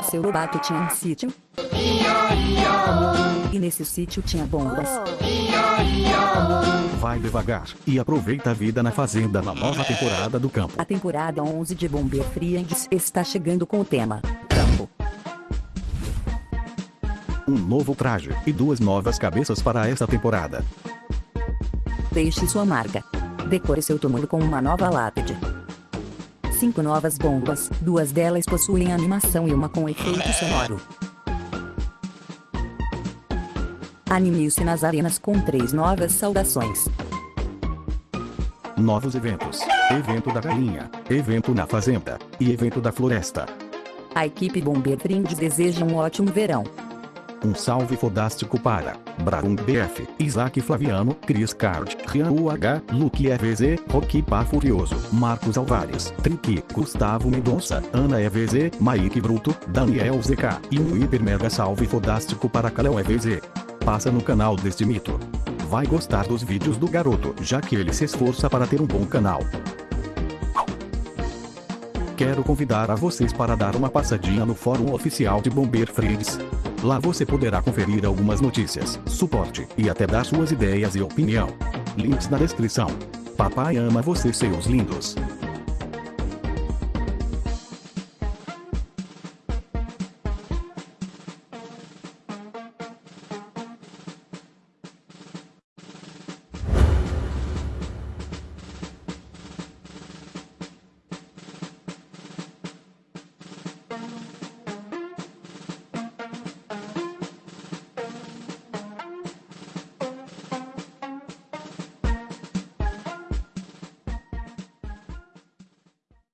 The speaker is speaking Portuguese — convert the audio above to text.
Seu Lobato tinha um sítio. E nesse sítio tinha bombas. Vai devagar e aproveita a vida na fazenda na nova temporada do campo. A temporada 11 de Bomber Friends está chegando com o tema Campo. Um novo traje e duas novas cabeças para esta temporada. Deixe sua marca. Decore seu túmulo com uma nova lápide. Cinco novas bombas, duas delas possuem animação e uma com efeito sonoro. Anime-se nas arenas com três novas saudações. Novos eventos. Evento da galinha, evento na fazenda e evento da floresta. A equipe Bomber deseja um ótimo verão. Um salve fodástico para Braum BF, Isaac Flaviano, Chris Card, Rian UH, Luke EVZ, Rocky Pá Furioso, Marcos Alvares, Triqui, Gustavo Mendonça, Ana EVZ, Mike Bruto, Daniel ZK e um hiper mega salve fodástico para Kalel EVZ. Passa no canal deste mito. Vai gostar dos vídeos do garoto, já que ele se esforça para ter um bom canal. Quero convidar a vocês para dar uma passadinha no fórum oficial de Bomber Friends. Lá você poderá conferir algumas notícias, suporte e até dar suas ideias e opinião. Links na descrição. Papai ama vocês seus lindos.